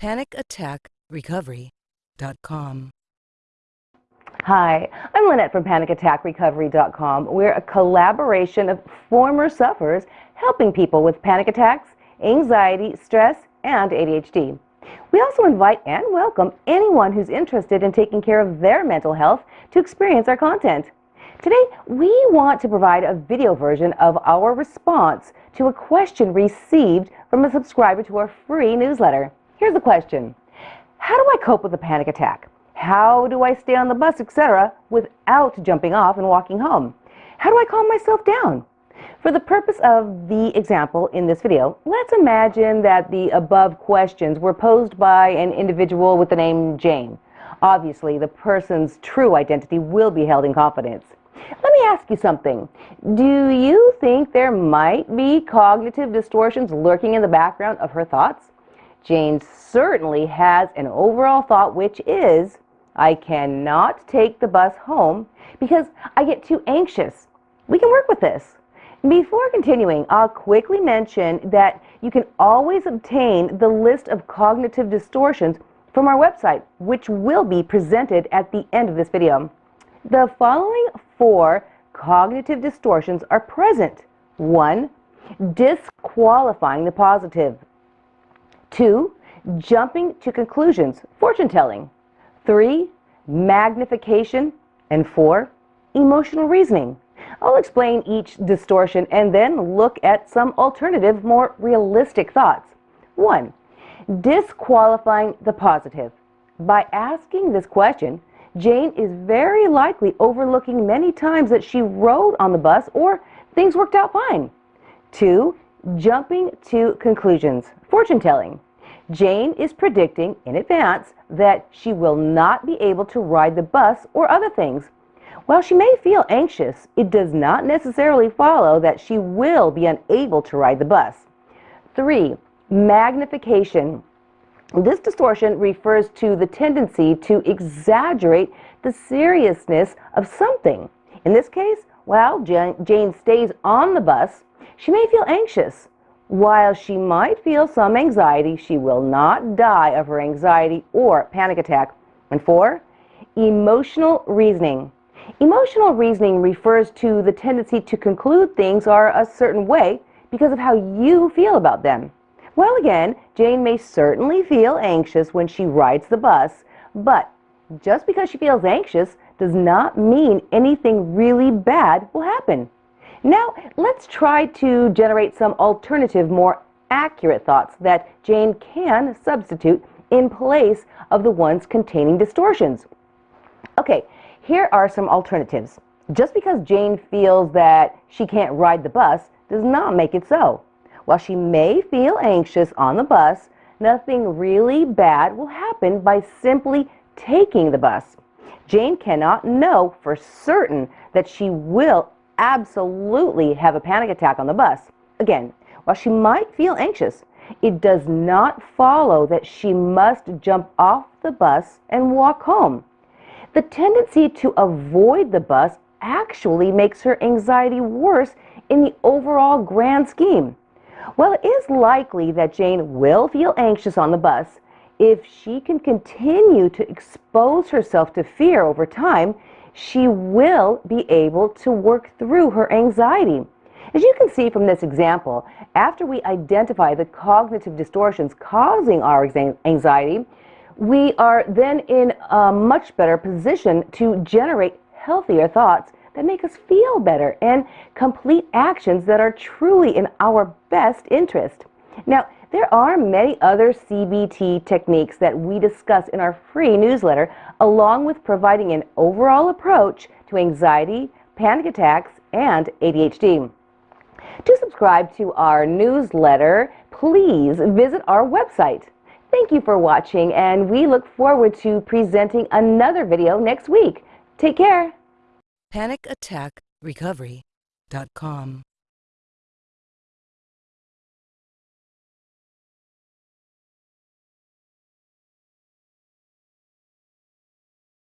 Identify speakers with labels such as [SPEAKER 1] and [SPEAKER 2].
[SPEAKER 1] PanicAttackRecovery.com.
[SPEAKER 2] Hi, I'm Lynette from PanicAttackRecovery.com. We're a collaboration of former sufferers helping people with panic attacks, anxiety, stress, and ADHD. We also invite and welcome anyone who's interested in taking care of their mental health to experience our content. Today, we want to provide a video version of our response to a question received from a subscriber to our free newsletter. Here's the question. How do I cope with a panic attack? How do I stay on the bus, etc., without jumping off and walking home? How do I calm myself down? For the purpose of the example in this video, let's imagine that the above questions were posed by an individual with the name Jane. Obviously, the person's true identity will be held in confidence. Let me ask you something. Do you think there might be cognitive distortions lurking in the background of her thoughts? Jane certainly has an overall thought which is, I cannot take the bus home because I get too anxious. We can work with this. Before continuing, I'll quickly mention that you can always obtain the list of cognitive distortions from our website, which will be presented at the end of this video. The following four cognitive distortions are present. One, disqualifying the positive. Two, jumping to conclusions, fortune telling. Three, magnification. And four, emotional reasoning. I'll explain each distortion and then look at some alternative, more realistic thoughts. One, disqualifying the positive. By asking this question, Jane is very likely overlooking many times that she rode on the bus or things worked out fine. Two, jumping to conclusions, fortune telling. Jane is predicting in advance that she will not be able to ride the bus or other things. While she may feel anxious, it does not necessarily follow that she will be unable to ride the bus. 3. Magnification. This distortion refers to the tendency to exaggerate the seriousness of something. In this case, while Jane stays on the bus, she may feel anxious. While she might feel some anxiety, she will not die of her anxiety or panic attack. And four, emotional reasoning. Emotional reasoning refers to the tendency to conclude things are a certain way because of how you feel about them. Well, again, Jane may certainly feel anxious when she rides the bus, but just because she feels anxious does not mean anything really bad will happen. Now, let's try to generate some alternative, more accurate thoughts that Jane can substitute in place of the ones containing distortions. Okay, here are some alternatives. Just because Jane feels that she can't ride the bus does not make it so. While she may feel anxious on the bus, nothing really bad will happen by simply taking the bus. Jane cannot know for certain that she will absolutely have a panic attack on the bus. Again, while she might feel anxious, it does not follow that she must jump off the bus and walk home. The tendency to avoid the bus actually makes her anxiety worse in the overall grand scheme. While it is likely that Jane will feel anxious on the bus, if she can continue to expose herself to fear over time, she will be able to work through her anxiety. As you can see from this example, after we identify the cognitive distortions causing our anxiety, we are then in a much better position to generate healthier thoughts that make us feel better and complete actions that are truly in our best interest. Now, there are many other CBT techniques that we discuss in our free newsletter, along with providing an overall approach to anxiety, panic attacks, and ADHD. To subscribe to our newsletter, please visit our website. Thank you for watching, and we look forward to presenting another video next week. Take care.
[SPEAKER 1] PanicAttackRecovery.com